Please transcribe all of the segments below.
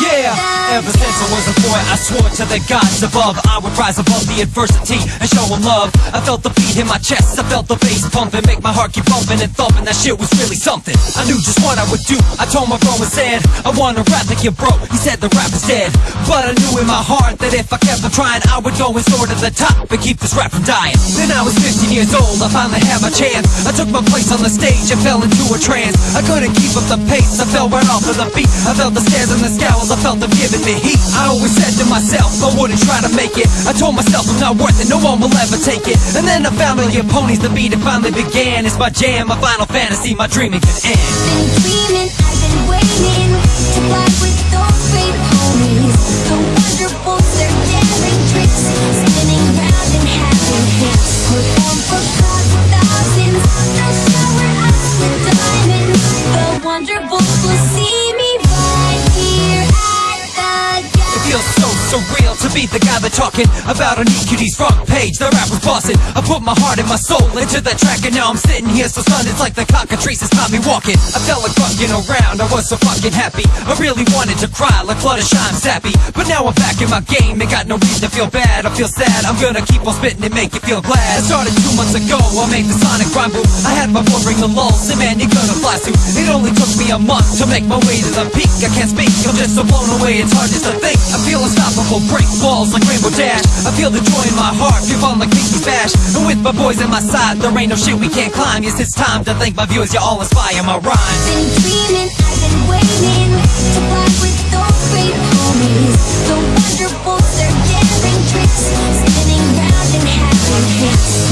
Yeah than gods above. I would rise above the adversity and show them love. I felt the beat in my chest, I felt the bass pumping, make my heart keep bumping and thumping. That shit was really something. I knew just what I would do. I told my bro and said, I wanna rap like you, bro. He said the rap is dead, but I knew in my heart that if I kept on trying, I would go and soar to the top and keep this rap from dying. Then I was 15 years old, I finally had my chance. I took my place on the stage and fell into a trance. I couldn't keep up the pace, I fell right off of the beat. I felt the stares and the scowls, I felt them giving heat. I always said to myself, I wouldn't try to make it. I told myself I'm not worth it, no one will ever take it. And then I found all your ponies, the beat it finally began. It's my jam, my final fantasy, my dreaming can end. been dreaming, I've been waiting be the guy that's talking about an EQD's front page. The rap was busting. I put my heart and my soul into the track, and now I'm sitting here so stunned. It's like the cockatrice cockatrices caught me walking. I felt like fucking around. I was so fucking happy. I really wanted to cry like Fluttershy, I'm sappy. But now I'm back in my game. Ain't got no reason to feel bad. I feel sad. I'm gonna keep on spitting and make you feel glad. I started two months ago. I made the sonic rhyme boom. I had my phone ring the lulls, and man, you're gonna fly soon. It only took me a month to make my way to the peak. I can't speak. I'm just so blown away. It's hard just to think. I feel unstoppable. Break like Rainbow Dash. I feel the joy in my heart. Feel fun like Pinky Bash. And with my boys at my side, there ain't no shit we can't climb. Yes, it's time to thank my viewers. You all inspire my rhymes. been dreaming, I've been waiting to fly with those great ponies. The wonderfuls, their daring tricks, spinning round and having hits.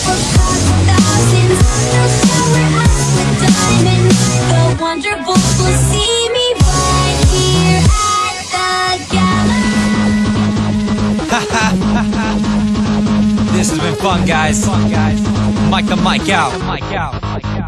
For thousands, they'll shower us with diamonds. The wonderfuls This has been fun, guys. Mike the. Mic out.